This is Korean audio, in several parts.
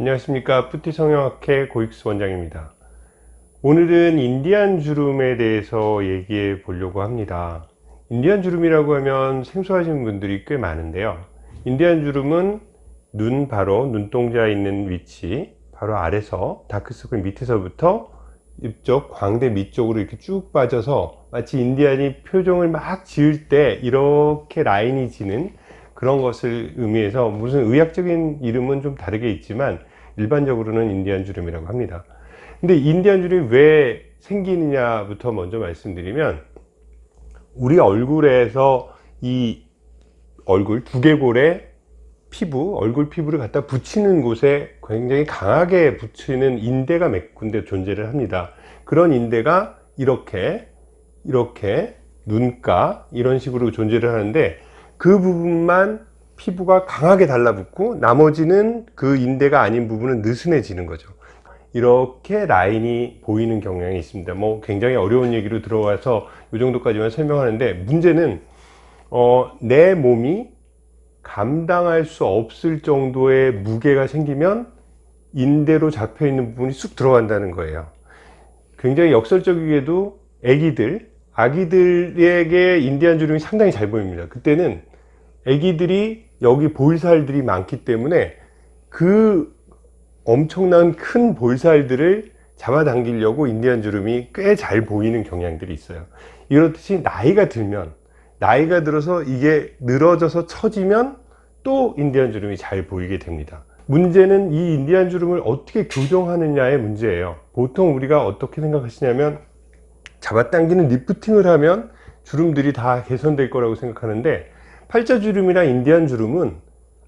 안녕하십니까. 뿌티 성형학회 고익수 원장입니다. 오늘은 인디안 주름에 대해서 얘기해 보려고 합니다. 인디안 주름이라고 하면 생소하신 분들이 꽤 많은데요. 인디안 주름은 눈 바로 눈동자 있는 위치 바로 아래서 다크서클 밑에서부터 이쪽 광대 밑쪽으로 이렇게 쭉 빠져서 마치 인디안이 표정을 막 지을 때 이렇게 라인이 지는 그런 것을 의미해서 무슨 의학적인 이름은 좀 다르게 있지만 일반적으로는 인디안 주름이라고 합니다. 근데 인디안 주름이 왜 생기느냐부터 먼저 말씀드리면 우리 얼굴에서 이 얼굴 두개골에 피부, 얼굴 피부를 갖다 붙이는 곳에 굉장히 강하게 붙이는 인대가 몇 군데 존재를 합니다. 그런 인대가 이렇게 이렇게 눈가 이런 식으로 존재를 하는데 그 부분만 피부가 강하게 달라붙고 나머지는 그 인대가 아닌 부분은 느슨해지는 거죠. 이렇게 라인이 보이는 경향이 있습니다. 뭐 굉장히 어려운 얘기로 들어와서 이 정도까지만 설명하는데 문제는 어, 내 몸이 감당할 수 없을 정도의 무게가 생기면 인대로 잡혀 있는 부분이 쑥 들어간다는 거예요. 굉장히 역설적이게도 애기들 아기들에게 인디안 주름이 상당히 잘 보입니다. 그때는 애기들이 여기 볼살들이 많기 때문에 그 엄청난 큰 볼살들을 잡아당기려고 인디안 주름이 꽤 잘 보이는 경향들이 있어요. 이렇듯이 나이가 들면 나이가 들어서 이게 늘어져서 처지면 또 인디안 주름이 잘 보이게 됩니다. 문제는 이 인디안 주름을 어떻게 교정하느냐의 문제예요. 보통 우리가 어떻게 생각하시냐면 잡아당기는 리프팅을 하면 주름들이 다 개선될 거라고 생각하는데 팔자주름이나 인디안 주름은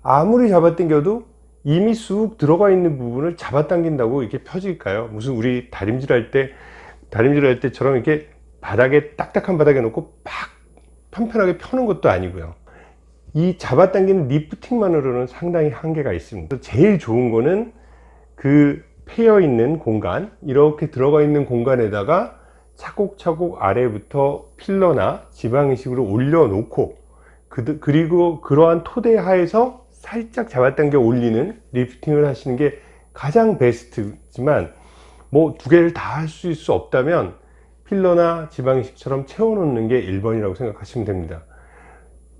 아무리 잡아당겨도 이미 쑥 들어가 있는 부분을 잡아당긴다고 이렇게 펴질까요? 무슨 우리 다림질 할때 다림질 할 때처럼 이렇게 바닥에 딱딱한 바닥에 놓고 팍 편편하게 펴는 것도 아니고요 이 잡아당기는 리프팅만으로는 상당히 한계가 있습니다 제일 좋은 거는 그 패여 있는 공간 이렇게 들어가 있는 공간에다가 차곡차곡 아래부터 필러나 지방이식으로 올려놓고 그, 그리고 그러한 토대 하에서 살짝 잡아당겨 올리는 리프팅을 하시는 게 가장 베스트지만 뭐 두 개를 다할수 없다면 필러나 지방이식처럼 채워놓는 게 1번이라고 생각하시면 됩니다.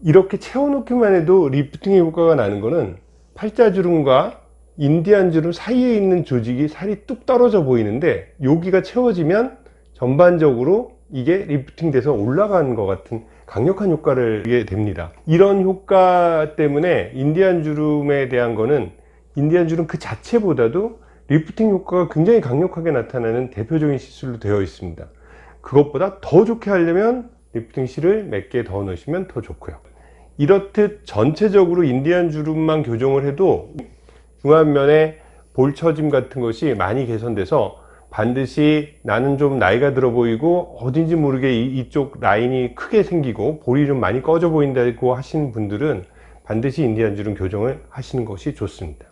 이렇게 채워놓기만 해도 리프팅의 효과가 나는 것은 팔자주름과 인디안 주름 사이에 있는 조직이 살이 뚝 떨어져 보이는데 여기가 채워지면 전반적으로 이게 리프팅 돼서 올라가는 것 같은 강력한 효과를 하게 됩니다. 이런 효과 때문에 인디안 주름에 대한 거는 인디안 주름 그 자체보다도 리프팅 효과가 굉장히 강력하게 나타나는 대표적인 시술로 되어 있습니다. 그것보다 더 좋게 하려면 리프팅 실을 몇 개 더 넣으시면 더 좋고요. 이렇듯 전체적으로 인디안 주름만 교정을 해도 중안면에 볼처짐 같은 것이 많이 개선돼서 반드시 나는 좀 나이가 들어 보이고 어딘지 모르게 이, 쪽 라인이 크게 생기고 볼이 좀 많이 꺼져 보인다고 하시는 분들은 반드시 인디안 주름 교정을 하시는 것이 좋습니다